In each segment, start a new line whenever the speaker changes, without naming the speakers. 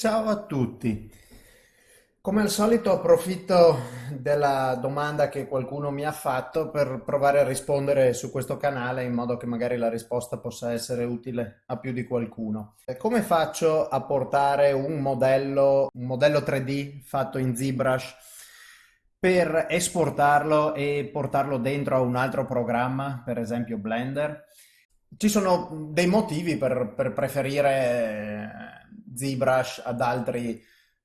Ciao a tutti. Come al solito approfitto della domanda che qualcuno mi ha fatto per provare a rispondere su questo canale in modo che magari la risposta possa essere utile a più di qualcuno. Come faccio a portare un modello, un modello 3D fatto in ZBrush per esportarlo e portarlo dentro a un altro programma, per esempio Blender? Ci sono dei motivi per, per preferire ZBrush ad altri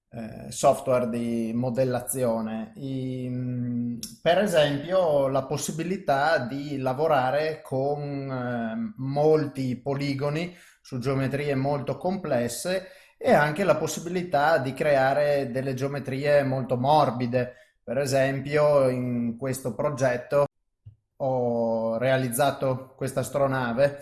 eh, software di modellazione. I, mm, per esempio la possibilità di lavorare con eh, molti poligoni su geometrie molto complesse e anche la possibilità di creare delle geometrie molto morbide. Per esempio in questo progetto ho realizzato questa astronave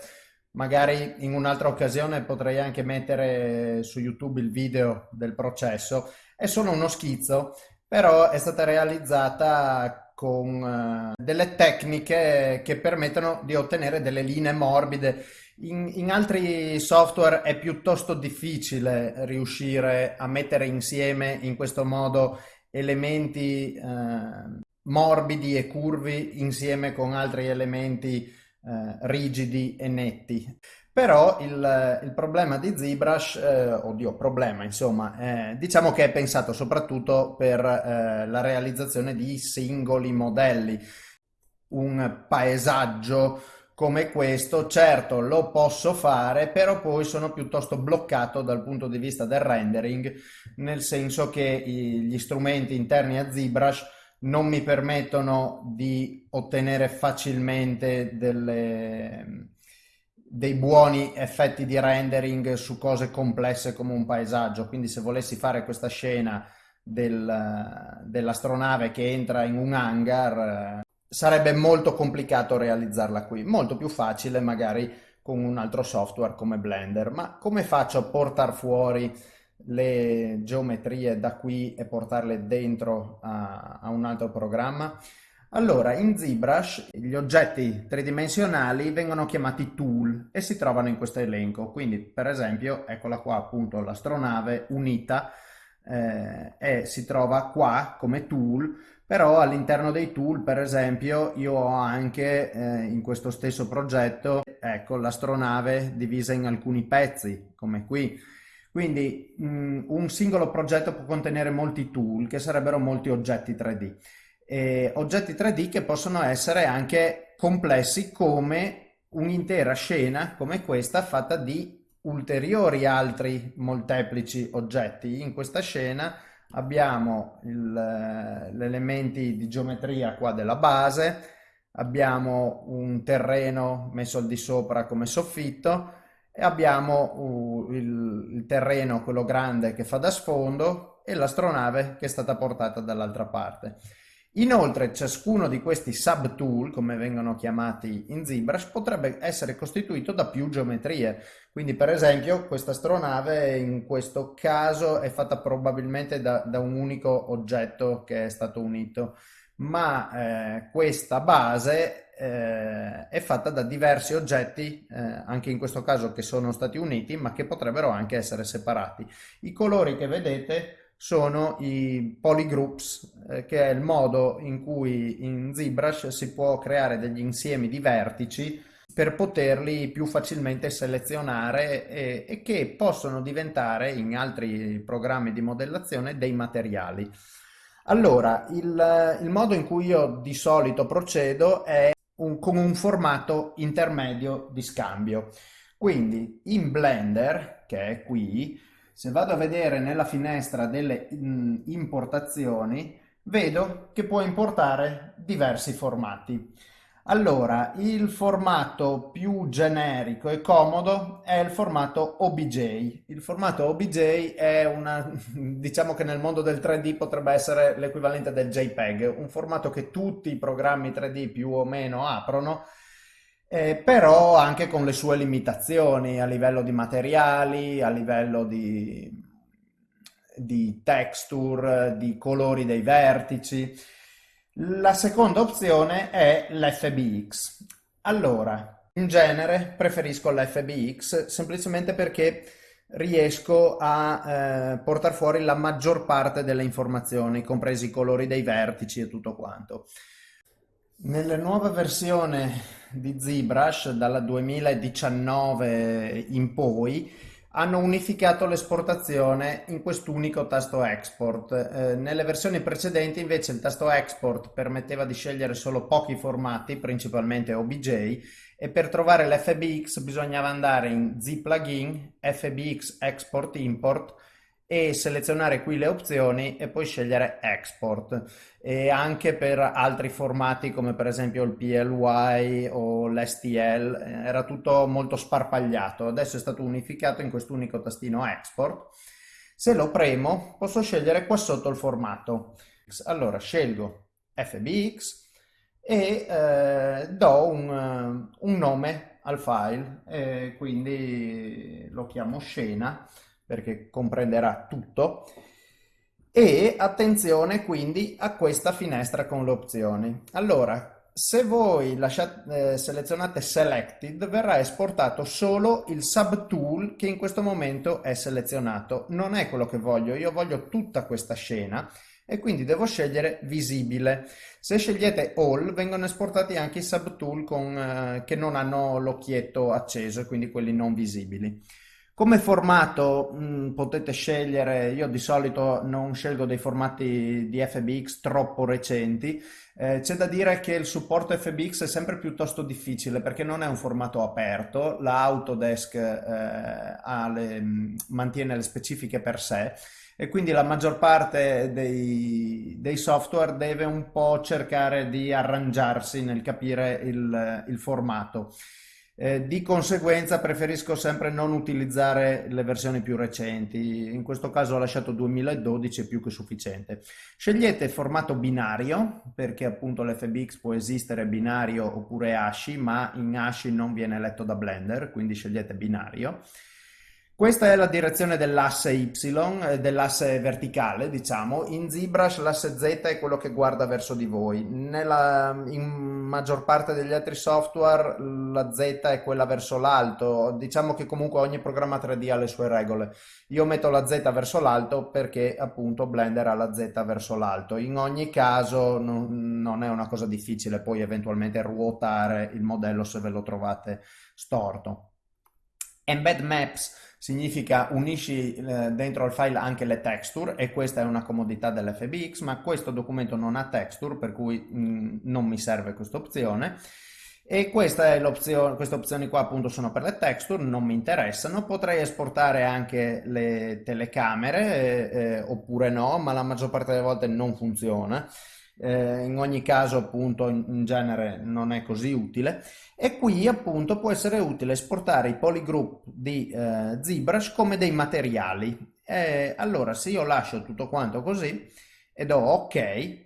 Magari in un'altra occasione potrei anche mettere su YouTube il video del processo. È solo uno schizzo, però è stata realizzata con uh, delle tecniche che permettono di ottenere delle linee morbide. In, in, altri software è piuttosto difficile riuscire a mettere insieme in questo modo elementi uh, morbidi e curvi insieme con altri elementi eh, rigidi e netti. Però il, il problema di ZBrush, eh, oddio, problema, insomma, eh, diciamo che è pensato soprattutto per eh, la realizzazione di singoli modelli. Un paesaggio come questo, certo lo posso fare, però poi sono piuttosto bloccato dal punto di vista del rendering, nel senso che gli strumenti interni a ZBrush non mi permettono di ottenere facilmente delle, dei buoni effetti di rendering su cose complesse come un paesaggio. Quindi se volessi fare questa scena del, dell'astronave che entra in un hangar, sarebbe molto complicato realizzarla qui. Molto più facile magari con un altro software come Blender. Ma come faccio a portare fuori le geometrie da qui e portarle dentro a, a un altro programma? Allora, in ZBrush gli oggetti tridimensionali vengono chiamati tool e si trovano in questo elenco. Quindi, per esempio, eccola qua appunto l'astronave unita eh, e si trova qua come tool, però all'interno dei tool, per esempio, io ho anche eh, in questo stesso progetto, ecco, l'astronave divisa in alcuni pezzi, come qui quindi mh, un singolo progetto può contenere molti tool, che sarebbero molti oggetti 3D. E oggetti 3D che possono essere anche complessi come un'intera scena come questa fatta di ulteriori altri molteplici oggetti. In questa scena abbiamo gli elementi di geometria qua della base, abbiamo un terreno messo al di sopra come soffitto, e abbiamo uh, il, il, terreno, quello grande che fa da sfondo e l'astronave che è stata portata dall'altra parte. Inoltre ciascuno di questi subtool, come vengono chiamati in ZBrush, potrebbe essere costituito da più geometrie. Quindi per esempio questa astronave in questo caso è fatta probabilmente da, da un unico oggetto che è stato unito, ma eh, questa base eh, è fatta da diversi oggetti, eh, anche in questo caso che sono stati uniti, ma che potrebbero anche essere separati. I colori che vedete sono i polygroups, eh, che è il modo in cui in ZBrush si può creare degli insiemi di vertici per poterli più facilmente selezionare e, e che possono diventare in altri programmi di modellazione dei materiali. Allora, il, il, modo in cui io di solito procedo è un, con un formato intermedio di scambio. Quindi in Blender, che è qui, se vado a vedere nella finestra delle importazioni, vedo che può importare diversi formati. Allora, il formato più generico e comodo è il formato OBJ. Il formato OBJ è una, diciamo che nel mondo del 3D potrebbe essere l'equivalente del JPEG, un formato che tutti i programmi 3D più o meno aprono, eh, però anche con le sue limitazioni a livello di materiali, a livello di, di texture, di colori dei vertici. La seconda opzione è l'FBX. Allora, in genere preferisco l'FBX semplicemente perché riesco a eh, portare fuori la maggior parte delle informazioni, compresi i colori dei vertici e tutto quanto. Nella nuova versione di ZBrush, dalla 2019 in poi, hanno unificato l'esportazione in quest'unico tasto export. Eh, nelle versioni precedenti invece il tasto export permetteva di scegliere solo pochi formati, principalmente OBJ, e per trovare l'FBX bisognava andare in Z plugin, FBX export import e selezionare qui le opzioni e poi scegliere export. E anche per altri formati come per esempio il PLY o l'STL era tutto molto sparpagliato. Adesso è stato unificato in quest'unico tastino export. Se lo premo posso scegliere qua sotto il formato. Allora scelgo FBX e eh, do un, un, nome al file e quindi lo chiamo scena perché comprenderà tutto e attenzione quindi a questa finestra con le opzioni allora se voi lasciate, eh, selezionate selected verrà esportato solo il subtool che in questo momento è selezionato non è quello che voglio io voglio tutta questa scena e quindi devo scegliere visibile. Se scegliete all vengono esportati anche i subtool con, eh, che non hanno l'occhietto acceso, quindi quelli non visibili. Come formato mh, mm, potete scegliere, io di solito non scelgo dei formati di FBX troppo recenti, eh, c'è da dire che il supporto FBX è sempre piuttosto difficile perché non è un formato aperto, la Autodesk eh, le, mm, mantiene le specifiche per sé e quindi la maggior parte dei, dei, software deve un po' cercare di arrangiarsi nel capire il, il formato. Eh, di conseguenza preferisco sempre non utilizzare le versioni più recenti, in questo caso ho lasciato 2012, è più che sufficiente. Scegliete formato binario, perché appunto l'FBX può esistere binario oppure ASCII, ma in ASCII non viene letto da Blender, quindi scegliete binario. Questa è la direzione dell'asse Y, eh, dell'asse verticale, diciamo. In ZBrush l'asse Z è quello che guarda verso di voi. Nella, in maggior parte degli altri software la Z è quella verso l'alto. Diciamo che comunque ogni programma 3D ha le sue regole. Io metto la Z verso l'alto perché appunto Blender ha la Z verso l'alto. In ogni caso non, non è una cosa difficile poi eventualmente ruotare il modello se ve lo trovate storto. Embed Maps significa unisci eh, dentro al file anche le texture e questa è una comodità dell'FBX ma questo documento non ha texture per cui mm, non mi serve questa opzione. E l'opzione, queste opzioni qua appunto sono per le texture, non mi interessano, potrei esportare anche le telecamere eh, eh, oppure no, ma la maggior parte delle volte non funziona eh, in ogni caso appunto in, genere non è così utile. E qui appunto può essere utile esportare i polygroup di eh, ZBrush come dei materiali. E allora se io lascio tutto quanto così e do ok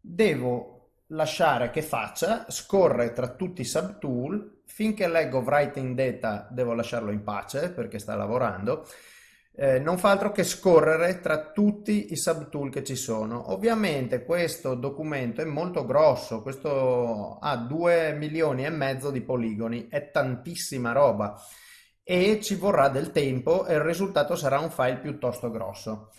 devo lasciare che faccia scorre tra tutti i subtool. Finché leggo writing data devo lasciarlo in pace perché sta lavorando eh, non fa altro che scorrere tra tutti i subtool che ci sono. Ovviamente questo documento è molto grosso, questo ha 2 milioni e mezzo di poligoni, è tantissima roba e ci vorrà del tempo e il risultato sarà un file piuttosto grosso.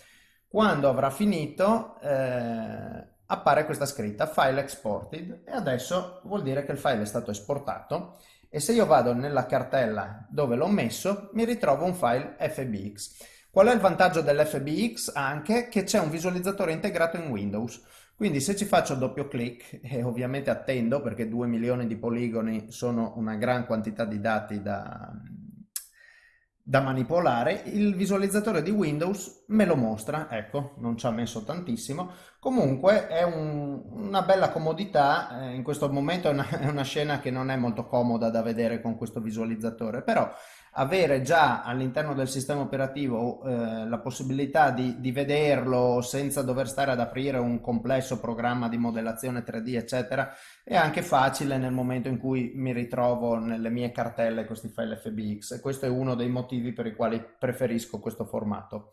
Quando avrà finito eh, appare questa scritta file exported e adesso vuol dire che il file è stato esportato e se io vado nella cartella dove l'ho messo mi ritrovo un file FBX. Qual è il vantaggio dell'FBX? Anche che c'è un visualizzatore integrato in Windows. Quindi se ci faccio doppio clic e ovviamente attendo perché 2 milioni di poligoni sono una gran quantità di dati da, da manipolare, il visualizzatore di Windows me lo mostra, ecco, non ci ha messo tantissimo, comunque è un, una bella comodità, eh, in questo momento è una, è una, scena che non è molto comoda da vedere con questo visualizzatore, però avere già all'interno del sistema operativo eh, la possibilità di, di, vederlo senza dover stare ad aprire un complesso programma di modellazione 3D eccetera è anche facile nel momento in cui mi ritrovo nelle mie cartelle questi file FBX e questo è uno dei motivi per i quali preferisco questo formato.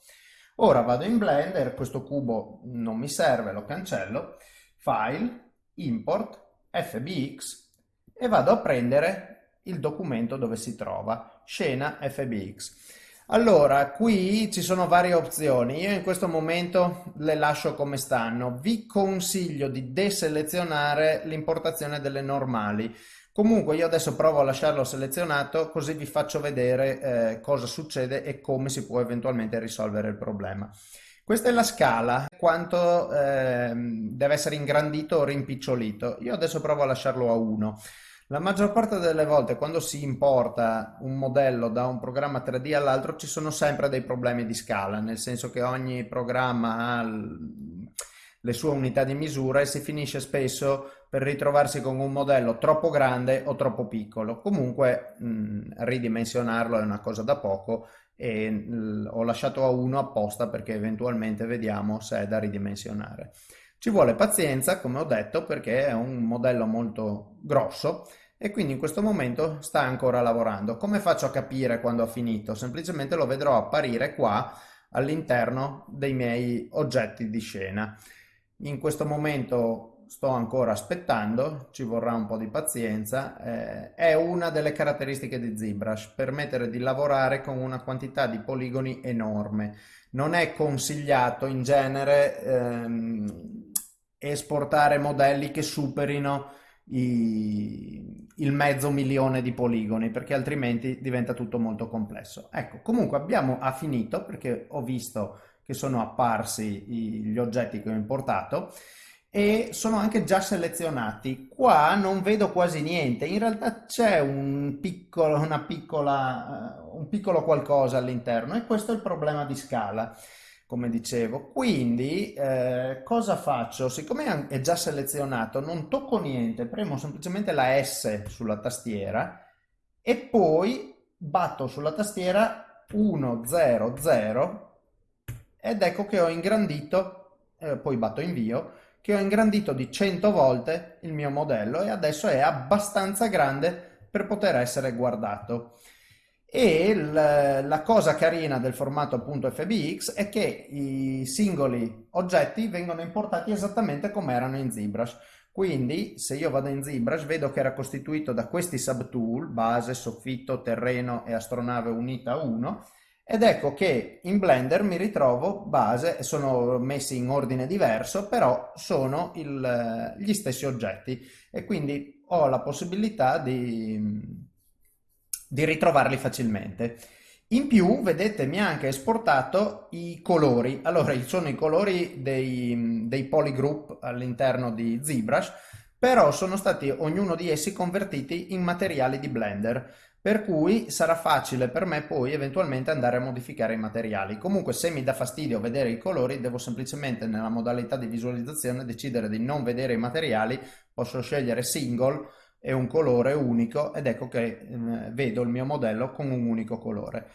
Ora vado in Blender, questo cubo non mi serve, lo cancello, File, Import, FBX e vado a prendere il documento dove si trova, scena FBX. Allora, qui ci sono varie opzioni. Io in questo momento le lascio come stanno. Vi consiglio di deselezionare l'importazione delle normali. Comunque io adesso provo a lasciarlo selezionato così vi faccio vedere eh, cosa succede e come si può eventualmente risolvere il problema. Questa è la scala, quanto eh, deve essere ingrandito o rimpicciolito. Io adesso provo a lasciarlo a 1. La maggior parte delle volte quando si importa un modello da un programma 3D all'altro ci sono sempre dei problemi di scala, nel senso che ogni programma ha le sue unità di misura e si finisce spesso per ritrovarsi con un modello troppo grande o troppo piccolo. Comunque mh, ridimensionarlo è una cosa da poco e mh, ho lasciato a uno apposta perché eventualmente vediamo se è da ridimensionare. Ci vuole pazienza, come ho detto, perché è un modello molto grosso e quindi in questo momento sta ancora lavorando. Come faccio a capire quando ha finito? Semplicemente lo vedrò apparire qua all'interno dei miei oggetti di scena. In questo momento sto ancora aspettando, ci vorrà un po' di pazienza. Eh, è una delle caratteristiche di ZBrush, permettere di lavorare con una quantità di poligoni enorme. Non è consigliato in genere ehm, esportare modelli che superino i, il mezzo milione di poligoni perché altrimenti diventa tutto molto complesso. Ecco, comunque abbiamo ha finito perché ho visto che sono apparsi gli oggetti che ho importato e sono anche già selezionati. Qua non vedo quasi niente, in realtà c'è un piccolo, una piccola, uh, un piccolo qualcosa all'interno e questo è il problema di scala come dicevo. Quindi eh, cosa faccio? Siccome è già selezionato, non tocco niente, premo semplicemente la S sulla tastiera e poi batto sulla tastiera 1, 0, 0 ed ecco che ho ingrandito, eh, poi batto invio, che ho ingrandito di 100 volte il mio modello e adesso è abbastanza grande per poter essere guardato. E la cosa carina del formato appunto FBX è che i singoli oggetti vengono importati esattamente come erano in ZBrush. Quindi se io vado in ZBrush vedo che era costituito da questi subtool, base, soffitto, terreno e astronave unita 1, ed ecco che in Blender mi ritrovo base, sono messi in ordine diverso, però sono il, gli stessi oggetti e quindi ho la possibilità di di ritrovarli facilmente. In più, vedete, mi ha anche esportato i colori. Allora, sono i colori dei, dei polygroup all'interno di ZBrush, però sono stati ognuno di essi convertiti in materiali di Blender, per cui sarà facile per me poi eventualmente andare a modificare i materiali. Comunque, se mi dà fastidio vedere i colori, devo semplicemente nella modalità di visualizzazione decidere di non vedere i materiali, posso scegliere single, è un colore unico ed ecco che eh, vedo il mio modello con un unico colore.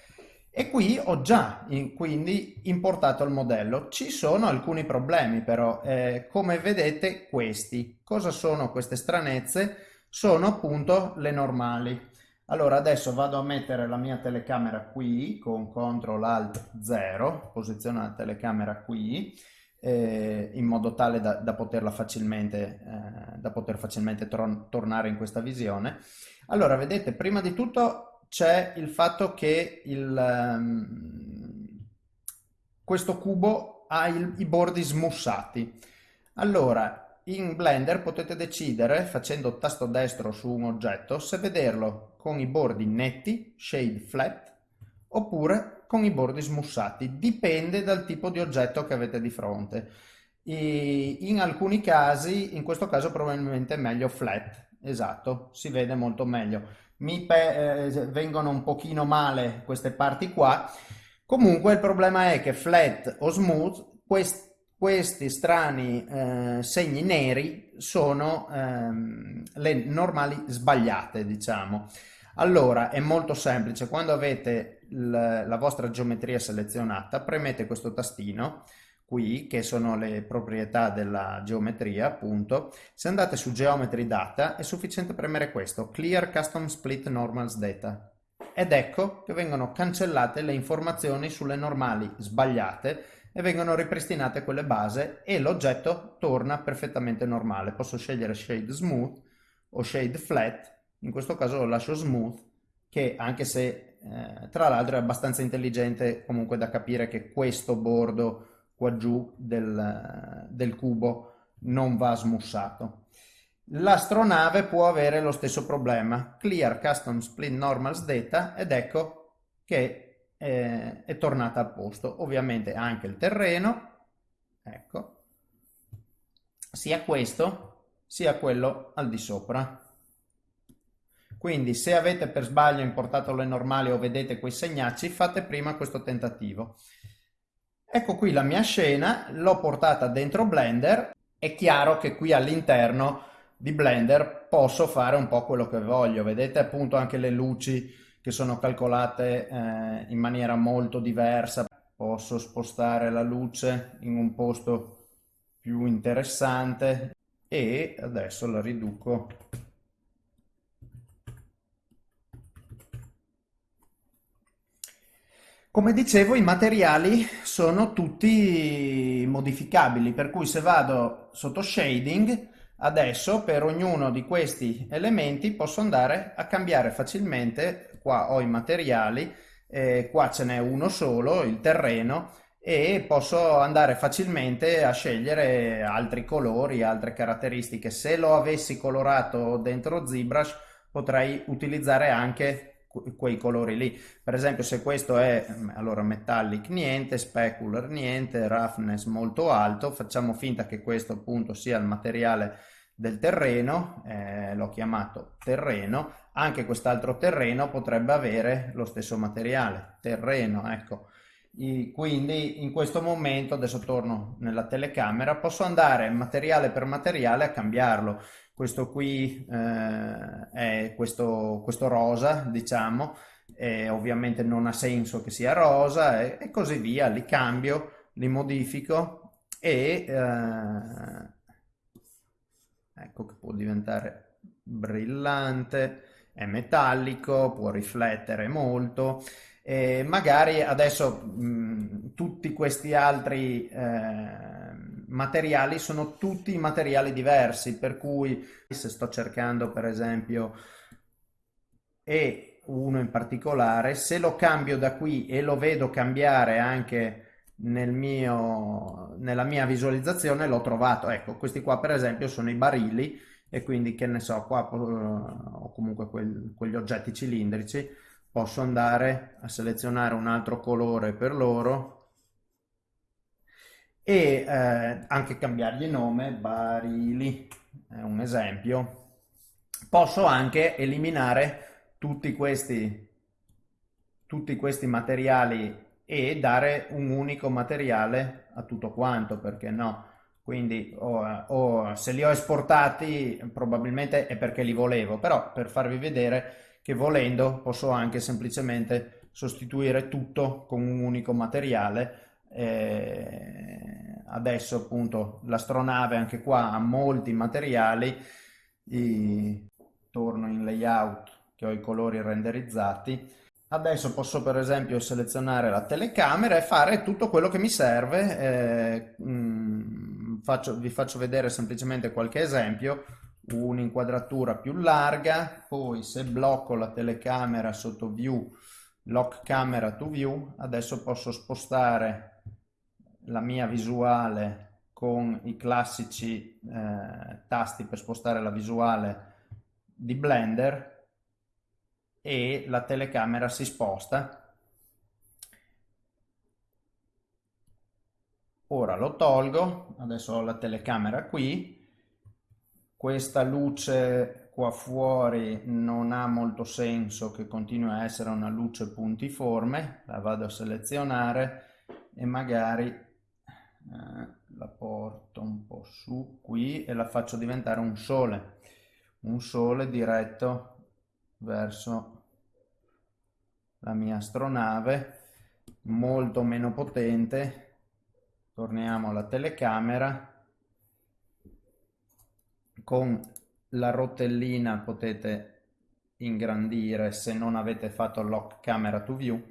E qui ho già in, quindi importato il modello. Ci sono alcuni problemi però, eh, come vedete questi. Cosa sono queste stranezze? Sono appunto le normali. Allora adesso vado a mettere la mia telecamera qui con CTRL ALT 0, posiziono la telecamera qui eh, in modo tale da, da poterla facilmente, eh, da poter facilmente tornare in questa visione. Allora, vedete, prima di tutto c'è il fatto che il, um, questo cubo ha il, i bordi smussati. Allora, in Blender potete decidere, facendo tasto destro su un oggetto, se vederlo con i bordi netti, shade flat, oppure con i bordi smussati, dipende dal tipo di oggetto che avete di fronte. E in alcuni casi, in questo caso probabilmente è meglio flat, esatto, si vede molto meglio. Mi eh, vengono un pochino male queste parti qua, comunque il problema è che flat o smooth, quest questi strani eh, segni neri sono ehm, le normali sbagliate, diciamo. Allora, è molto semplice, quando avete la vostra geometria selezionata, premete questo tastino qui, che sono le proprietà della geometria, appunto. Se andate su Geometry Data, è sufficiente premere questo, Clear Custom Split Normals Data. Ed ecco che vengono cancellate le informazioni sulle normali sbagliate e vengono ripristinate quelle base e l'oggetto torna perfettamente normale. Posso scegliere Shade Smooth o Shade Flat in questo caso lo lascio smooth che anche se eh, tra l'altro è abbastanza intelligente comunque da capire che questo bordo qua giù del, del cubo non va smussato. L'astronave può avere lo stesso problema, clear custom split normals data ed ecco che eh, è tornata a posto. Ovviamente anche il terreno, ecco, sia questo sia quello al di sopra. Quindi se avete per sbaglio importato le normali o vedete quei segnacci, fate prima questo tentativo. Ecco qui la mia scena, l'ho portata dentro Blender. È chiaro che qui all'interno di Blender posso fare un po' quello che voglio. Vedete appunto anche le luci che sono calcolate eh, in maniera molto diversa. Posso spostare la luce in un posto più interessante e adesso la riduco Come dicevo, i materiali sono tutti modificabili, per cui se vado sotto shading, adesso per ognuno di questi elementi posso andare a cambiare facilmente, qua ho i materiali, eh, qua ce n'è uno solo, il terreno, e posso andare facilmente a scegliere altri colori, altre caratteristiche. Se lo avessi colorato dentro ZBrush potrei utilizzare anche quei colori lì. Per esempio se questo è allora metallic niente, specular niente, roughness molto alto, facciamo finta che questo appunto sia il materiale del terreno, eh, l'ho chiamato terreno, anche quest'altro terreno potrebbe avere lo stesso materiale, terreno, ecco. I, quindi in questo momento, adesso torno nella telecamera, posso andare materiale per materiale a cambiarlo. Questo qui eh, è questo, questo, rosa, diciamo, ovviamente non ha senso che sia rosa e, e così via, li cambio, li modifico e eh, ecco che può diventare brillante, è metallico, può riflettere molto e magari adesso mh, tutti questi altri eh, materiali sono tutti materiali diversi, per cui se sto cercando per esempio e uno in particolare, se lo cambio da qui e lo vedo cambiare anche nel mio, nella mia visualizzazione, l'ho trovato. Ecco, questi qua per esempio sono i barili e quindi che ne so, qua ho comunque quel, quegli oggetti cilindrici, posso andare a selezionare un altro colore per loro e eh, anche cambiargli nome, barili, è un esempio. Posso anche eliminare tutti questi, tutti questi materiali e dare un unico materiale a tutto quanto, perché no? Quindi o, o, se li ho esportati probabilmente è perché li volevo, però per farvi vedere che volendo posso anche semplicemente sostituire tutto con un unico materiale eh, adesso appunto l'astronave anche qua ha molti materiali, I, torno in layout che ho i colori renderizzati. Adesso posso per esempio selezionare la telecamera e fare tutto quello che mi serve. Eh, mh, faccio, vi faccio vedere semplicemente qualche esempio. Un'inquadratura più larga, poi se blocco la telecamera sotto view, lock camera to view, adesso posso spostare la mia visuale con i classici eh, tasti per spostare la visuale di Blender e la telecamera si sposta. Ora lo tolgo, adesso ho la telecamera qui, questa luce qua fuori non ha molto senso che continui a essere una luce puntiforme, la vado a selezionare e magari eh, la porto un po' su qui e la faccio diventare un sole. Un sole diretto verso la mia astronave molto meno potente torniamo alla telecamera. Con la rotellina potete ingrandire se non avete fatto lock camera to view.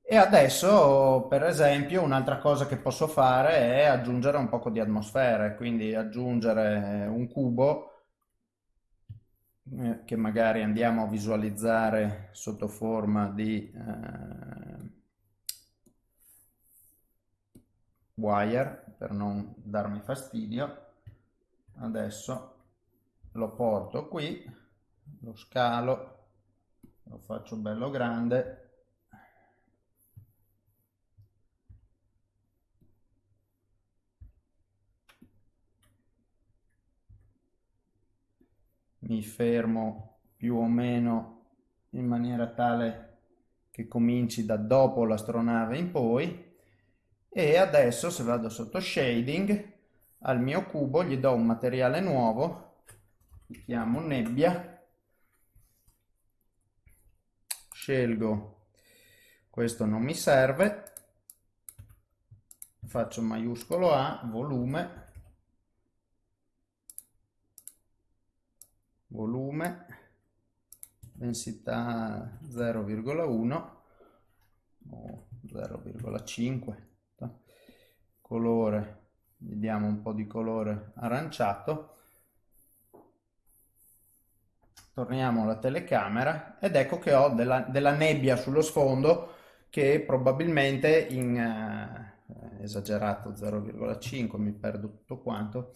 E adesso, per esempio, un'altra cosa che posso fare è aggiungere un poco di atmosfere, quindi aggiungere un cubo eh, che magari andiamo a visualizzare sotto forma di eh, wire per non darmi fastidio. Adesso lo porto qui lo scalo lo faccio bello grande. Mi fermo più o meno in maniera tale che cominci da dopo l'astronave in poi e adesso se vado sotto shading al mio cubo gli do un materiale nuovo chiamo nebbia. Scelgo questo non mi serve. Faccio maiuscolo A volume. Volume densità 0,1 o 0,5 colore vediamo un po' di colore aranciato. Torniamo alla telecamera ed ecco che ho della, della nebbia sullo sfondo che probabilmente in eh, esagerato 0,5 mi perdo tutto quanto.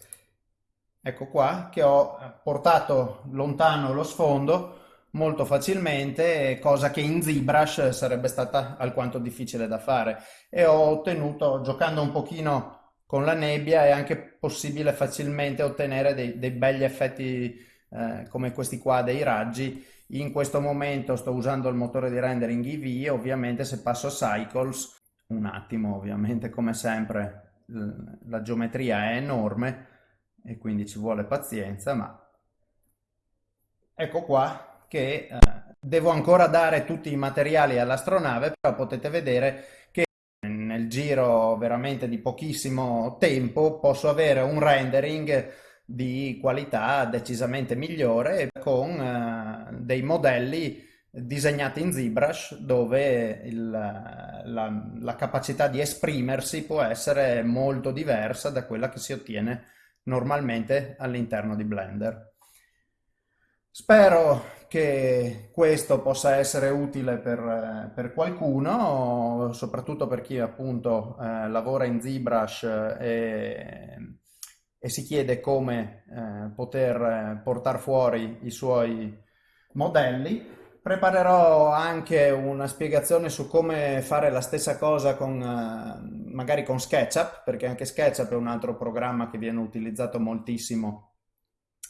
Ecco qua che ho portato lontano lo sfondo molto facilmente, cosa che in ZBrush sarebbe stata alquanto difficile da fare e ho ottenuto, giocando un pochino con la nebbia, è anche possibile facilmente ottenere dei, dei begli effetti eh, come questi qua dei raggi. In questo momento sto usando il motore di rendering EV, ovviamente se passo a Cycles, un attimo ovviamente come sempre la geometria è enorme e quindi ci vuole pazienza, ma ecco qua che eh, devo ancora dare tutti i materiali all'astronave, però potete vedere che nel giro veramente di pochissimo tempo posso avere un rendering di qualità decisamente migliore con eh, dei modelli disegnati in ZBrush dove il, la, la capacità di esprimersi può essere molto diversa da quella che si ottiene normalmente all'interno di Blender. Spero che questo possa essere utile per, per qualcuno, soprattutto per chi appunto eh, lavora in ZBrush e, e si chiede come eh, poter portare fuori i suoi modelli. Preparerò anche una spiegazione su come fare la stessa cosa con, eh, magari con SketchUp, perché anche SketchUp è un altro programma che viene utilizzato moltissimo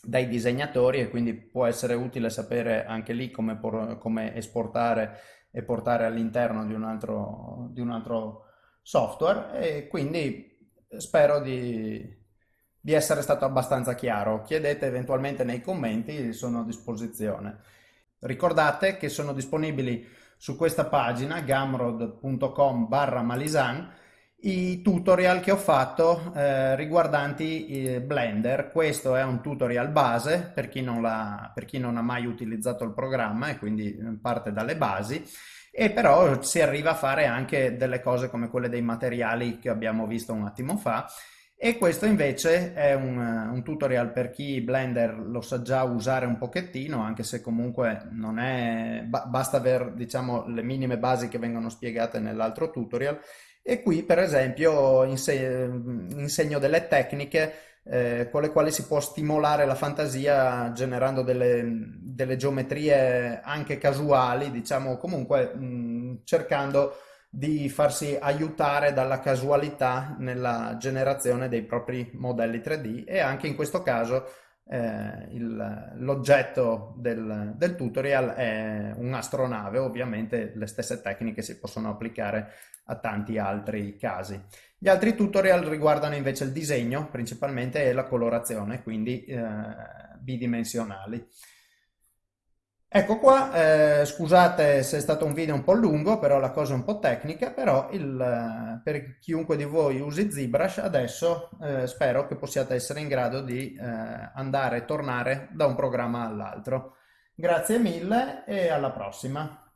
dai disegnatori e quindi può essere utile sapere anche lì come, por, come esportare e portare all'interno di, di, un altro software e quindi spero di, di essere stato abbastanza chiaro. Chiedete eventualmente nei commenti, sono a disposizione. Ricordate che sono disponibili su questa pagina gamrod.com barra malisan i tutorial che ho fatto eh, riguardanti eh, Blender. Questo è un tutorial base per chi, non per chi non ha mai utilizzato il programma e quindi eh, parte dalle basi. E però si arriva a fare anche delle cose come quelle dei materiali che abbiamo visto un attimo fa. E questo invece è un, un, tutorial per chi Blender lo sa già usare un pochettino anche se comunque non è basta avere diciamo le minime basi che vengono spiegate nell'altro tutorial e qui per esempio insegno delle tecniche eh, con le quali si può stimolare la fantasia generando delle, delle geometrie anche casuali, diciamo comunque mh, cercando di farsi aiutare dalla casualità nella generazione dei propri modelli 3D e anche in questo caso eh, l'oggetto del, del, tutorial è un'astronave, ovviamente le stesse tecniche si possono applicare a tanti altri casi. Gli altri tutorial riguardano invece il disegno principalmente e la colorazione, quindi eh, bidimensionali. Ecco qua, eh, scusate se è stato un video un po' lungo, però la cosa è un po' tecnica, però il, eh, per chiunque di voi usi ZBrush adesso eh, spero che possiate essere in grado di eh, andare e tornare da un programma all'altro. Grazie mille e alla prossima!